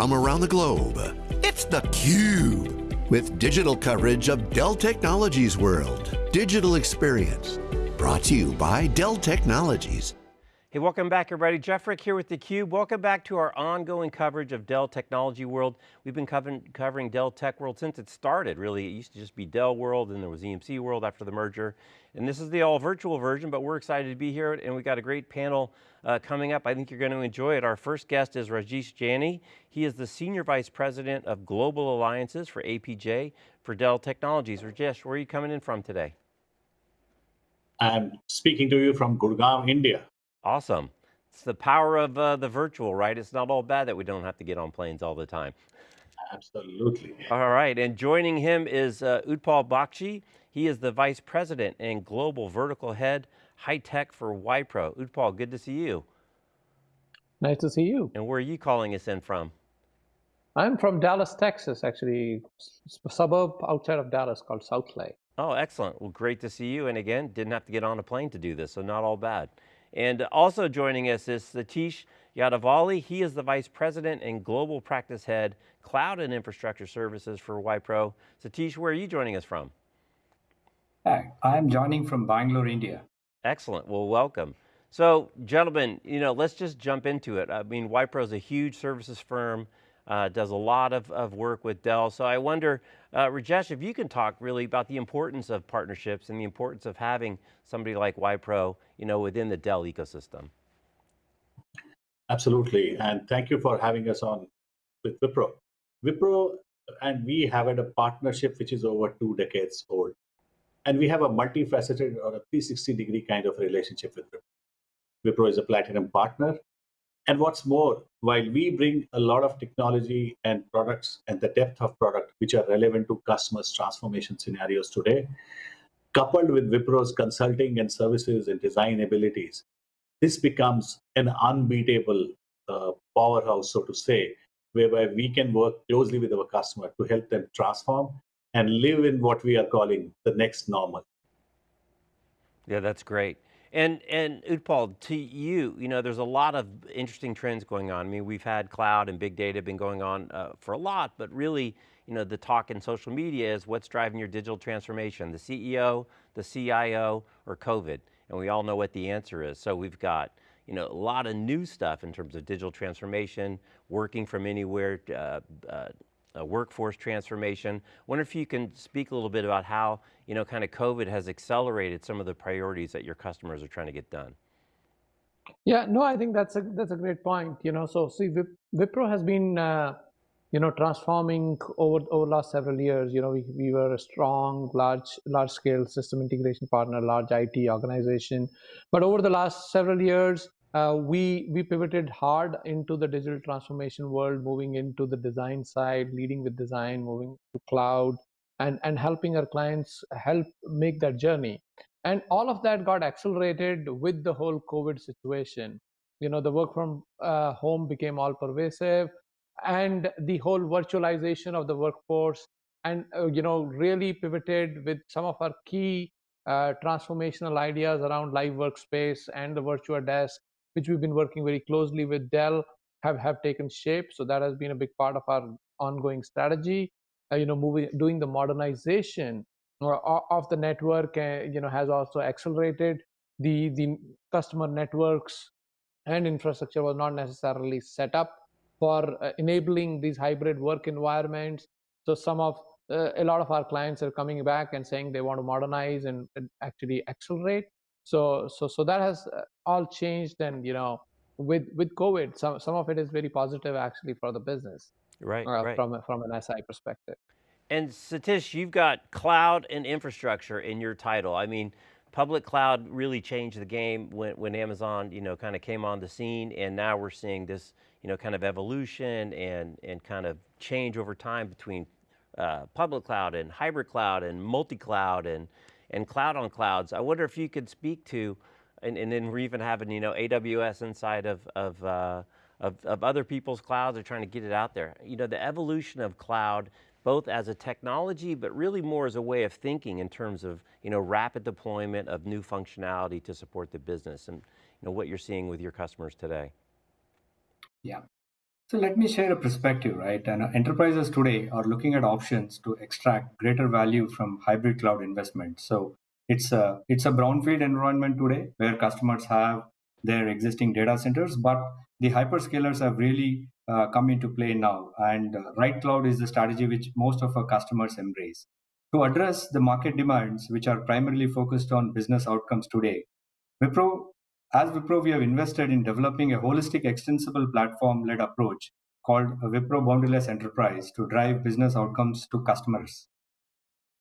from around the globe. It's theCUBE, with digital coverage of Dell Technologies World. Digital Experience, brought to you by Dell Technologies. Hey, welcome back everybody. Jeff Frick here with theCUBE. Welcome back to our ongoing coverage of Dell Technology World. We've been covering, Dell Tech World since it started, really. It used to just be Dell World and there was EMC World after the merger. And this is the all virtual version, but we're excited to be here and we've got a great panel uh, coming up. I think you're going to enjoy it. Our first guest is Rajesh Janey. He is the Senior Vice President of Global Alliances for APJ for Dell Technologies. Rajesh, where are you coming in from today? I'm speaking to you from Gurgaon, India. Awesome. It's the power of uh, the virtual, right? It's not all bad that we don't have to get on planes all the time. Absolutely. All right, and joining him is uh, Utpal Bakshi. He is the Vice President and Global Vertical Head, High Tech for Wipro. Utpal, good to see you. Nice to see you. And where are you calling us in from? I'm from Dallas, Texas, actually, a suburb outside of Dallas called Southlake. Oh, excellent. Well, great to see you. And again, didn't have to get on a plane to do this, so not all bad. And also joining us is Satish Yadavalli. He is the Vice President and Global Practice Head, Cloud and Infrastructure Services for Wipro. Satish, where are you joining us from? Hi, I'm joining from Bangalore, India. Excellent, well welcome. So gentlemen, you know, let's just jump into it. I mean, Wipro is a huge services firm uh, does a lot of, of work with Dell. So I wonder, uh, Rajesh, if you can talk really about the importance of partnerships and the importance of having somebody like Wipro you know, within the Dell ecosystem. Absolutely, and thank you for having us on with Wipro. Wipro and we have had a partnership which is over two decades old. And we have a multifaceted or a 360 degree kind of relationship with Wipro. Wipro is a platinum partner and what's more, while we bring a lot of technology and products and the depth of product which are relevant to customers' transformation scenarios today, coupled with Wipro's consulting and services and design abilities, this becomes an unbeatable uh, powerhouse, so to say, whereby we can work closely with our customer to help them transform and live in what we are calling the next normal. Yeah, that's great. And, and Utpal, to you, you know, there's a lot of interesting trends going on. I mean, we've had cloud and big data been going on uh, for a lot, but really, you know, the talk in social media is what's driving your digital transformation, the CEO, the CIO, or COVID? And we all know what the answer is. So we've got, you know, a lot of new stuff in terms of digital transformation, working from anywhere, uh, uh, workforce transformation. Wonder if you can speak a little bit about how, you know, kind of COVID has accelerated some of the priorities that your customers are trying to get done. Yeah, no, I think that's a that's a great point. You know, so see, Wipro has been, uh, you know, transforming over over last several years. You know, we, we were a strong, large large scale system integration partner, large IT organization, but over the last several years, we we pivoted hard into the digital transformation world, moving into the design side, leading with design, moving to cloud, and and helping our clients help make that journey. And all of that got accelerated with the whole COVID situation. You know, the work from uh, home became all pervasive, and the whole virtualization of the workforce, and uh, you know, really pivoted with some of our key uh, transformational ideas around live workspace and the virtual desk which we've been working very closely with Dell, have, have taken shape. So that has been a big part of our ongoing strategy. Uh, you know, moving, doing the modernization of the network, uh, you know, has also accelerated. The, the customer networks and infrastructure was not necessarily set up for uh, enabling these hybrid work environments. So some of uh, a lot of our clients are coming back and saying they want to modernize and, and actually accelerate. So so so that has uh, all changed, and you know, with with COVID, some some of it is very positive actually for the business, right? Uh, right. From from an SI perspective. And Satish, you've got cloud and infrastructure in your title. I mean, public cloud really changed the game when, when Amazon, you know, kind of came on the scene and now we're seeing this, you know, kind of evolution and, and kind of change over time between uh, public cloud and hybrid cloud and multi-cloud and, and cloud on clouds. I wonder if you could speak to, and, and then we're even having you know AWS inside of, of, uh, of, of other people's clouds are trying to get it out there. You know, the evolution of cloud, both as a technology, but really more as a way of thinking in terms of you know, rapid deployment of new functionality to support the business and you know, what you're seeing with your customers today. Yeah. So let me share a perspective, right? And uh, enterprises today are looking at options to extract greater value from hybrid cloud investments. So it's a it's a brownfield environment today where customers have their existing data centers, but the hyperscalers have really uh, come into play now. And uh, right cloud is the strategy which most of our customers embrace. To address the market demands, which are primarily focused on business outcomes today, Wipro as Wipro, we have invested in developing a holistic, extensible platform led approach called Wipro Boundaryless Enterprise to drive business outcomes to customers.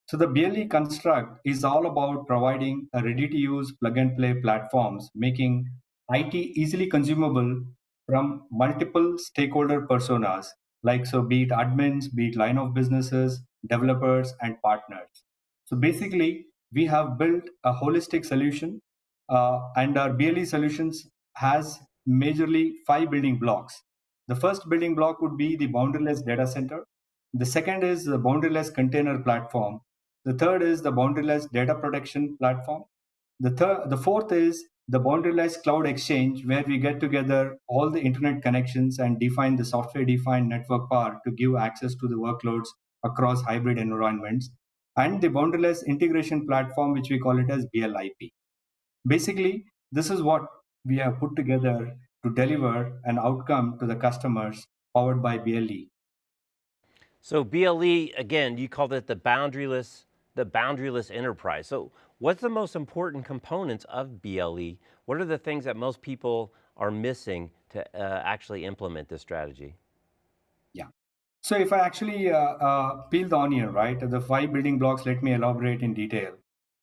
So, the BLE construct is all about providing a ready to use plug and play platforms, making IT easily consumable from multiple stakeholder personas, like so be it admins, be it line of businesses, developers, and partners. So, basically, we have built a holistic solution Uh, and our BLE solutions has majorly five building blocks. The first building block would be the boundaryless data center. The second is the boundaryless container platform. The third is the boundaryless data protection platform. The third, the fourth is the boundaryless cloud exchange, where we get together all the internet connections and define the software-defined network part to give access to the workloads across hybrid environments, and the boundaryless integration platform, which we call it as BLIP. Basically, this is what we have put together to deliver an outcome to the customers powered by BLE. So BLE, again, you called it the boundaryless, the boundaryless enterprise. So what's the most important components of BLE? What are the things that most people are missing to uh, actually implement this strategy? Yeah. So if I actually uh, uh, peel the onion, right, the five building blocks, let me elaborate in detail.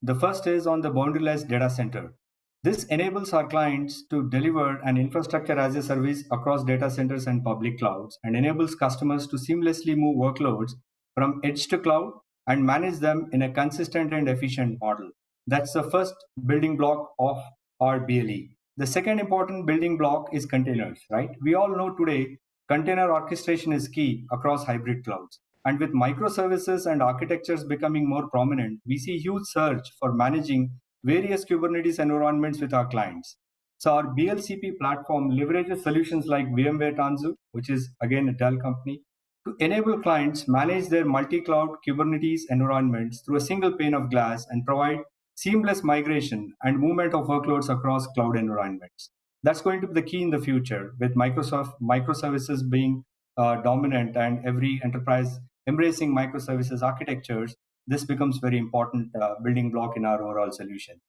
The first is on the boundaryless data center. This enables our clients to deliver an infrastructure as a service across data centers and public clouds and enables customers to seamlessly move workloads from edge to cloud and manage them in a consistent and efficient model. That's the first building block of our BLE. The second important building block is containers, right? We all know today container orchestration is key across hybrid clouds. And with microservices and architectures becoming more prominent, we see huge surge for managing various Kubernetes environments with our clients. So our BLCP platform leverages solutions like VMware Tanzu, which is again a Dell company, to enable clients manage their multi-cloud Kubernetes environments through a single pane of glass and provide seamless migration and movement of workloads across cloud environments. That's going to be the key in the future with Microsoft microservices being uh, dominant and every enterprise embracing microservices architectures, this becomes very important uh, building block in our overall solution.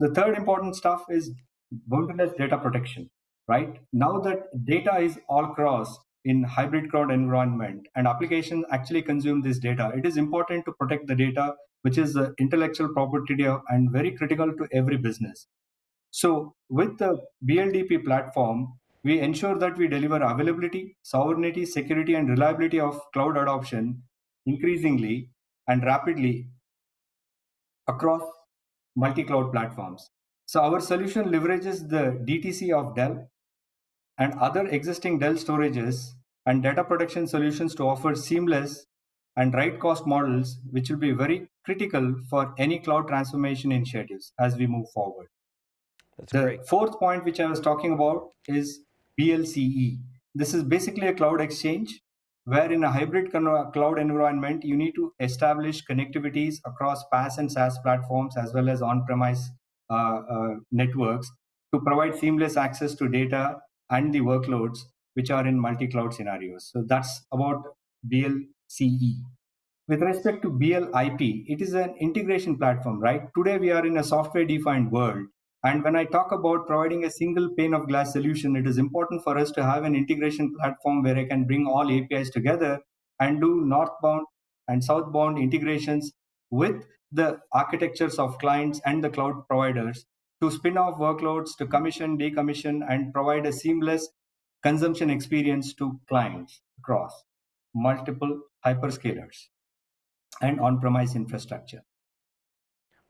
The third important stuff is boundless data protection, right? Now that data is all across in hybrid cloud environment and applications actually consume this data, it is important to protect the data, which is the intellectual property and very critical to every business. So with the BLDP platform, we ensure that we deliver availability, sovereignty, security, and reliability of cloud adoption increasingly and rapidly across multi-cloud platforms. So our solution leverages the DTC of Dell and other existing Dell storages and data protection solutions to offer seamless and right cost models, which will be very critical for any cloud transformation initiatives as we move forward. That's the great. fourth point, which I was talking about, is BLCE. This is basically a cloud exchange where in a hybrid cloud environment, you need to establish connectivities across PaaS and SaaS platforms as well as on-premise uh, uh, networks to provide seamless access to data and the workloads which are in multi-cloud scenarios. So that's about BLCE. With respect to BLIP, it is an integration platform, right? Today we are in a software-defined world and when I talk about providing a single pane of glass solution, it is important for us to have an integration platform where I can bring all APIs together and do northbound and southbound integrations with the architectures of clients and the cloud providers to spin off workloads, to commission, decommission, and provide a seamless consumption experience to clients across multiple hyperscalers and on-premise infrastructure.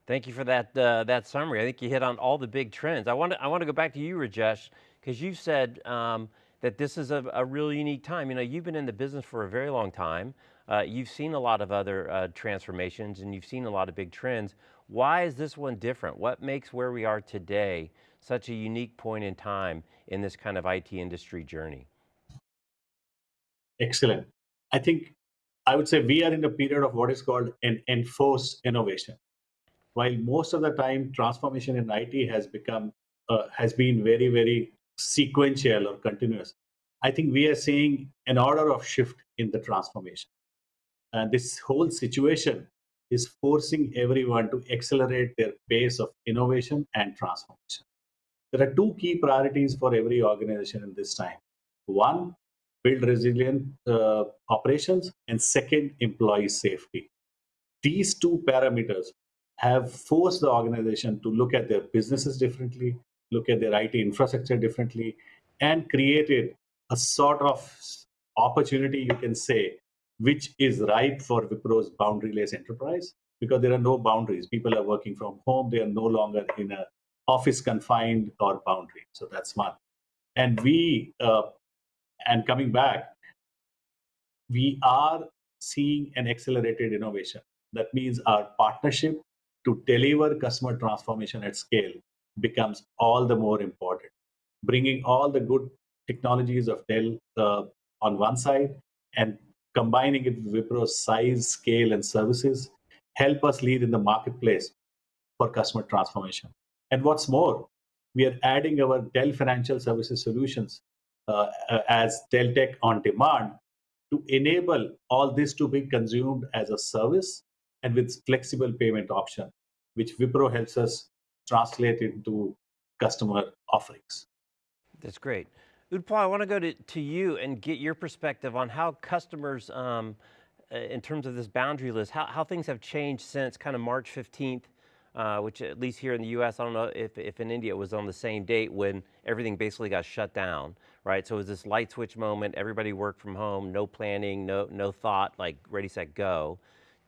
Thank you for that, uh, that summary. I think you hit on all the big trends. I want to, I want to go back to you, Rajesh, because you said um, that this is a, a really unique time. You know, you've been in the business for a very long time. Uh, you've seen a lot of other uh, transformations and you've seen a lot of big trends. Why is this one different? What makes where we are today such a unique point in time in this kind of IT industry journey? excellent. I think I would say we are in a period of what is called an enforced innovation. While most of the time transformation in IT has become uh, has been very very sequential or continuous, I think we are seeing an order of shift in the transformation. And this whole situation is forcing everyone to accelerate their pace of innovation and transformation. There are two key priorities for every organization in this time. One, build resilient uh, operations, and second, employee safety. These two parameters have forced the organization to look at their businesses differently, look at their IT infrastructure differently, and created a sort of opportunity, you can say, which is ripe for Wipro's boundaryless enterprise because there are no boundaries. People are working from home. They are no longer in an office confined or boundary. So that's one. And we, uh, and coming back, we are seeing an accelerated innovation. That means our partnership to deliver customer transformation at scale becomes all the more important. Bringing all the good technologies of Dell uh, on one side and combining it with Wipro's size, scale, and services help us lead in the marketplace for customer transformation. And what's more, we are adding our Dell Financial Services solutions uh, uh, as Dell Tech on Demand to enable all this to be consumed as a service and with flexible payment option, which Wipro helps us translate into customer offerings. That's great. Utpal, I want to go to, to you and get your perspective on how customers, um, uh, in terms of this boundaryless, how, how things have changed since kind of March 15th, uh, which at least here in the US, I don't know if, if in India it was on the same date when everything basically got shut down, right? So it was this light switch moment, everybody worked from home, no planning, no, no thought, like ready, set, go,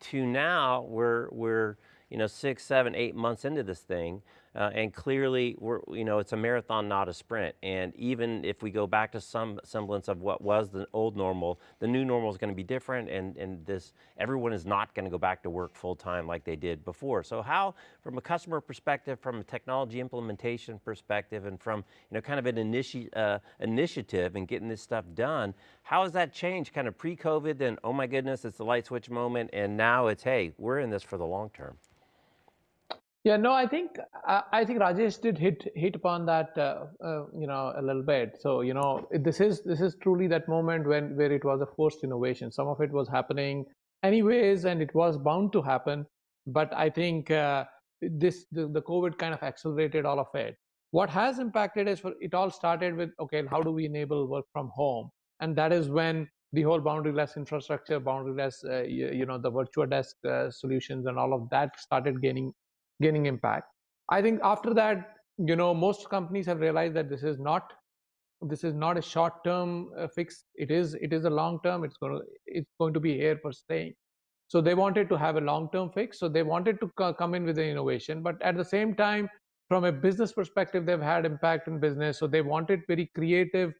to now we're, we're you know, six, seven, eight months into this thing, uh, and clearly, we're, you know, it's a marathon, not a sprint. And even if we go back to some semblance of what was the old normal, the new normal is going to be different. And, and this, everyone is not going to go back to work full time like they did before. So how, from a customer perspective, from a technology implementation perspective, and from, you know, kind of an initi uh, initiative and getting this stuff done, how has that changed kind of pre-COVID, then, oh my goodness, it's the light switch moment, and now it's, hey, we're in this for the long term? Yeah, no, I think I think Rajesh did hit hit upon that, uh, uh, you know, a little bit. So you know, this is this is truly that moment when where it was a forced innovation. Some of it was happening anyways, and it was bound to happen. But I think uh, this the, the COVID kind of accelerated all of it. What has impacted is for it all started with okay, how do we enable work from home, and that is when the whole boundaryless infrastructure, boundaryless, uh, you, you, know, the virtual desk uh, solutions, and all of that started gaining gaining impact. I think after that, you know, most companies have realized that this is not this is not a short-term uh, fix. It is it is a long-term. It's going to it's going to be here for staying. So they wanted to have a long-term fix. So they wanted to co come in with an innovation, but at the same time, from a business perspective, they've had impact in business. So they wanted very creative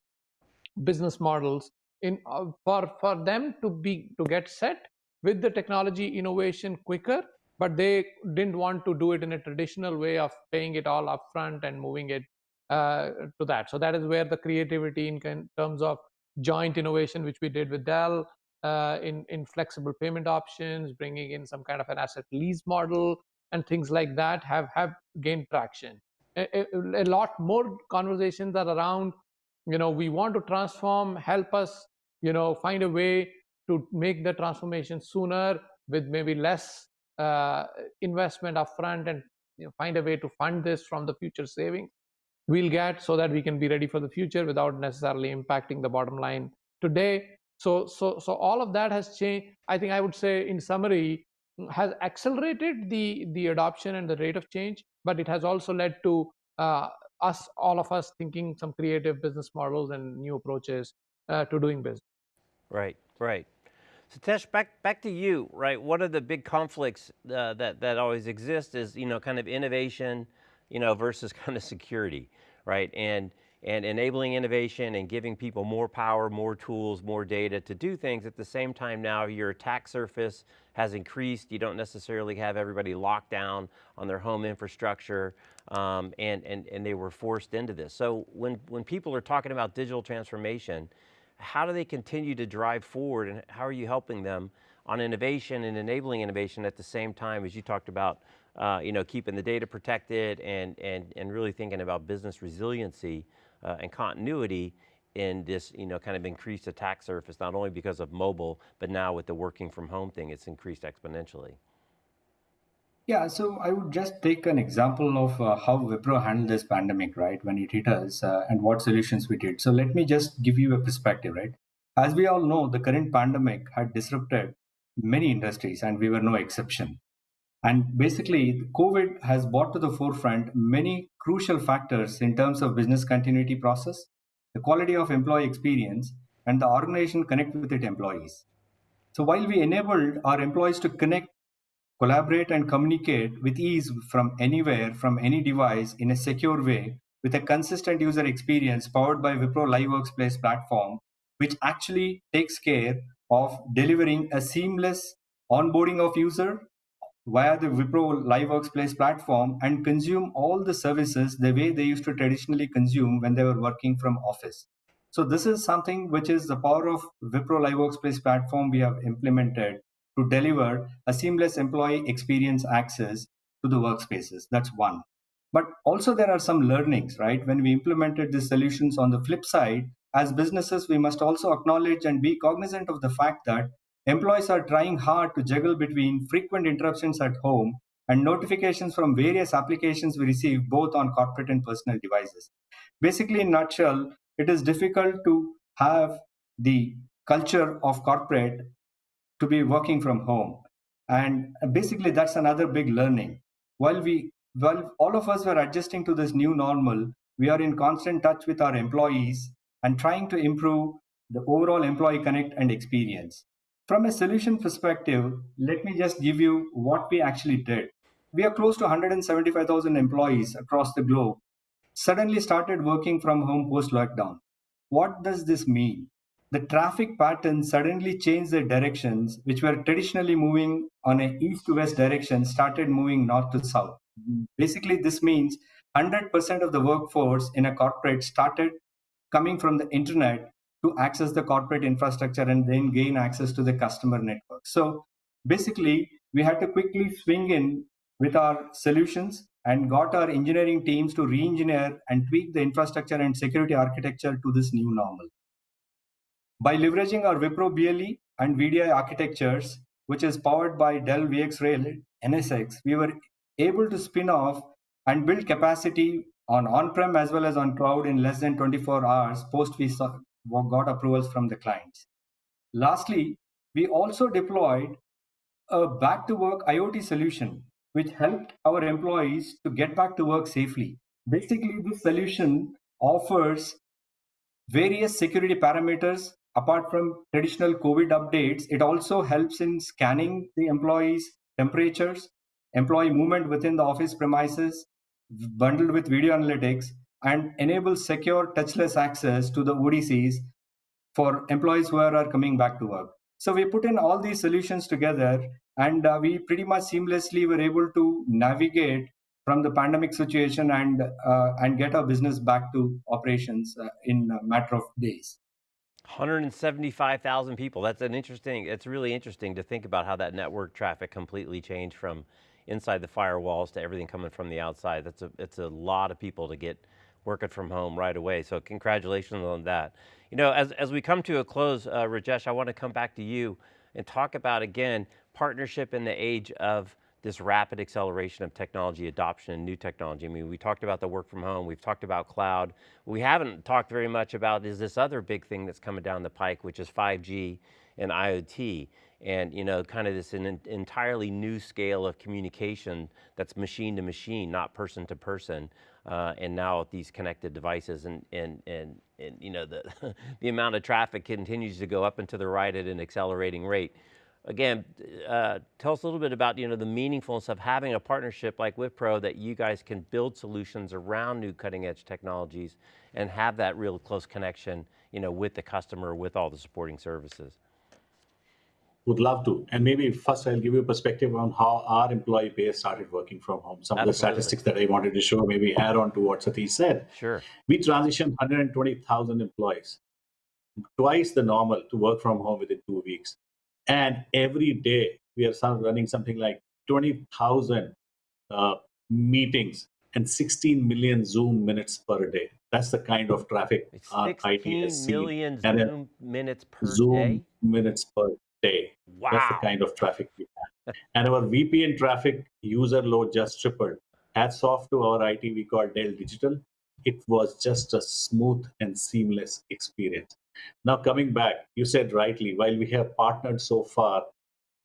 business models in uh, for for them to be to get set with the technology innovation quicker but they didn't want to do it in a traditional way of paying it all upfront and moving it uh, to that. So that is where the creativity in, terms of joint innovation, which we did with Dell, uh, in in flexible payment options, bringing in some kind of an asset lease model, and things like that have have gained traction. A, a, a lot more conversations are around. You know, we want to transform. Help us. You know, find a way to make the transformation sooner with maybe less uh, investment upfront and you know, find a way to fund this from the future savings we'll get so that we can be ready for the future without necessarily impacting the bottom line today. So so so all of that has changed. I think i would say in summary has accelerated the the adoption and the rate of change but it has also led to uh, us all of us thinking some creative business models and new approaches uh, to doing business. Right right Satish, back, back to you, right? One of the big conflicts uh, that, that always exist is, you know, kind of innovation, you know, versus kind of security, right? And, and enabling innovation and giving people more power, more tools, more data to do things. At the same time now, your attack surface has increased. You don't necessarily have everybody locked down on their home infrastructure, um, and, and, and they were forced into this. So when, when people are talking about digital transformation, how do they continue to drive forward and how are you helping them on innovation and enabling innovation at the same time as you talked about uh, you know, keeping the data protected and, and, and really thinking about business resiliency uh, and continuity in this, you know, kind of increased attack surface, not only because of mobile, but now with the working from home thing, it's increased exponentially. Yeah, so I would just take an example of uh, how Wipro handled this pandemic, right, when it hit us uh, and what solutions we did. So let me just give you a perspective, right? As we all know, the current pandemic had disrupted many industries and we were no exception. And basically, COVID has brought to the forefront many crucial factors in terms of business continuity process, the quality of employee experience, and the organization connect with its employees. So while we enabled our employees to connect, collaborate, and communicate with ease from anywhere, from any device in a secure way, with a consistent user experience powered by Wipro Live Workspace platform, which actually takes care of delivering a seamless onboarding of user via the Wipro Live Workspace platform and consume all the services the way they used to traditionally consume when they were working from office. So this is something which is the power of Wipro Live Workspace platform we have implemented to deliver a seamless employee experience access to the workspaces. That's one. But also there are some learnings, right? When we implemented these solutions on the flip side, as businesses, we must also acknowledge and be cognizant of the fact that Employees are trying hard to juggle between frequent interruptions at home and notifications from various applications we receive both on corporate and personal devices. Basically, in nutshell, it is difficult to have the culture of corporate to be working from home. And basically, that's another big learning. While we, while all of us were adjusting to this new normal, we are in constant touch with our employees and trying to improve the overall employee connect and experience. From a solution perspective, let me just give you what we actually did. We are close to 175,000 employees across the globe, suddenly started working from home post lockdown. What does this mean? The traffic patterns suddenly changed their directions, which were traditionally moving on a east to west direction, started moving north to south. Basically, this means 100% of the workforce in a corporate started coming from the internet to access the corporate infrastructure and then gain access to the customer network. So basically, we had to quickly swing in with our solutions and got our engineering teams to re-engineer and tweak the infrastructure and security architecture to this new normal. By leveraging our Wipro BLE and VDI architectures, which is powered by Dell VxRail NSX, we were able to spin off and build capacity on on-prem as well as on cloud in less than 24 hours post we got approvals from the clients. Lastly, we also deployed a back to work IoT solution, which helped our employees to get back to work safely. Basically, this solution offers various security parameters apart from traditional COVID updates. It also helps in scanning the employees' temperatures, employee movement within the office premises, bundled with video analytics, and enables secure touchless access to the ODCs for employees who are, coming back to work. So we put in all these solutions together and uh, we pretty much seamlessly were able to navigate from the pandemic situation and uh, and get our business back to operations uh, in a matter of days. 175,000 people. That's an interesting, it's really interesting to think about how that network traffic completely changed from inside the firewalls to everything coming from the outside. That's a, it's a lot of people to get working from home right away. So congratulations on that. You know, as, as we come to a close, uh, Rajesh, I want to come back to you and talk about, again, partnership in the age of this rapid acceleration of technology adoption and new technology. I mean, we talked about the work from home, we've talked about cloud. We haven't talked very much about is this other big thing that's coming down the pike, which is 5G and IoT. And you know, kind of this an entirely new scale of communication that's machine to machine, not person to person uh, and now these connected devices and, and, and, and you know, the, the amount of traffic continues to go up and to the right at an accelerating rate. Again, uh, tell us a little bit about you know, the meaningfulness of having a partnership like Wipro that you guys can build solutions around new cutting edge technologies and have that real close connection you know, with the customer, with all the supporting services. Would love to. And maybe first I'll give you a perspective on how our employee base started working from home. Some Absolutely. of the statistics that I wanted to show, maybe add on to what Satish said. Sure. We transitioned 120,000 employees twice the normal to work from home within two weeks. And every day we are running something like 20,000 uh, meetings and 16 million Zoom minutes per day. That's the kind of traffic our IT has seen. million And, uh, Zoom minutes per Zoom day? minutes per day. That's the kind of traffic we have. and our VPN traffic user load just tripled. Hats off to our IT we call Dell Digital. It was just a smooth and seamless experience. Now, coming back, you said rightly, while we have partnered so far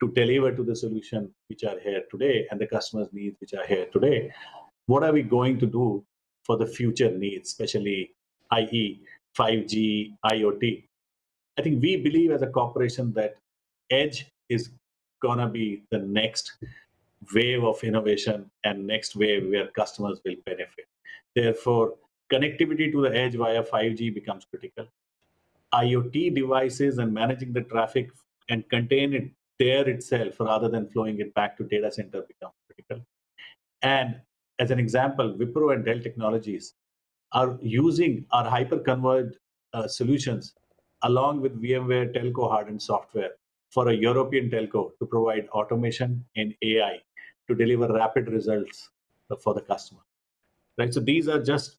to deliver to the solution which are here today and the customers' needs which are here today, what are we going to do for the future needs, especially i.e., 5G, IoT? I think we believe as a corporation that edge is gonna be the next wave of innovation and next wave where customers will benefit. Therefore, connectivity to the edge via 5G becomes critical. IoT devices and managing the traffic and contain it there itself rather than flowing it back to data center becomes critical. And as an example, Wipro and Dell Technologies are using our hyper-converged uh, solutions along with VMware telco hardened software for a European telco to provide automation and AI to deliver rapid results for the customer. Right. So these are just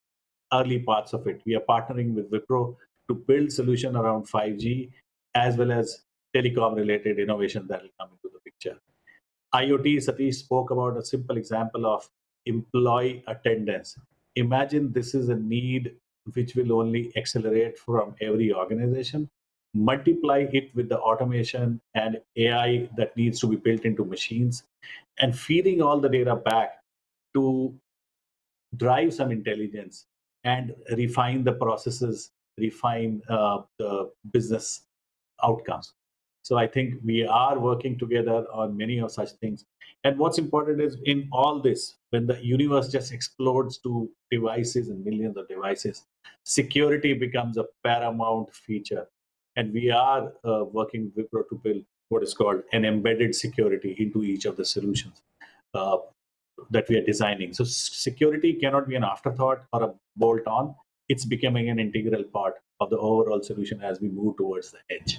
early parts of it. We are partnering with Wipro to build solution around 5G as well as telecom related innovation that will come into the picture. IoT, Satish spoke about a simple example of employee attendance. Imagine this is a need which will only accelerate from every organization. Multiply it with the automation and AI that needs to be built into machines and feeding all the data back to drive some intelligence and refine the processes, refine uh, the business outcomes. So I think we are working together on many of such things. And what's important is in all this, when the universe just explodes to devices and millions of devices, security becomes a paramount feature. And we are uh, working with Wipro to build what is called an embedded security into each of the solutions uh, that we are designing. So security cannot be an afterthought or a bolt on. It's becoming an integral part of the overall solution as we move towards the edge.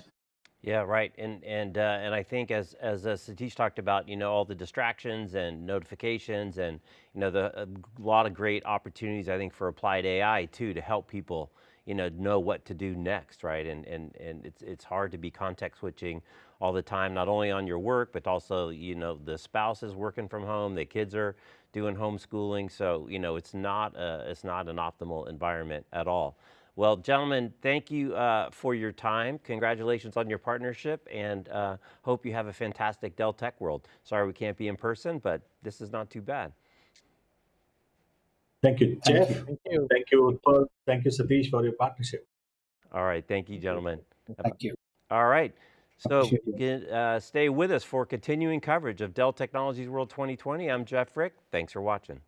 Yeah, right. And and uh, and I think as as uh, Satish talked about, you know, all the distractions and notifications, and you know, the a lot of great opportunities I think for applied AI too to help people, you know, know what to do next, right? And and and it's it's hard to be context switching all the time, not only on your work, but also you know the spouse is working from home, the kids are doing homeschooling, so you know it's not a, it's not an optimal environment at all. Well, gentlemen, thank you uh, for your time. Congratulations on your partnership and uh, hope you have a fantastic Dell Tech World. Sorry we can't be in person, but this is not too bad. Thank you, Jeff. Thank you. Thank you, Utpal. Thank you, Satish, for your partnership. All right, thank you, gentlemen. Thank you. All right, so get, uh, stay with us for continuing coverage of Dell Technologies World 2020. I'm Jeff Frick. Thanks for watching.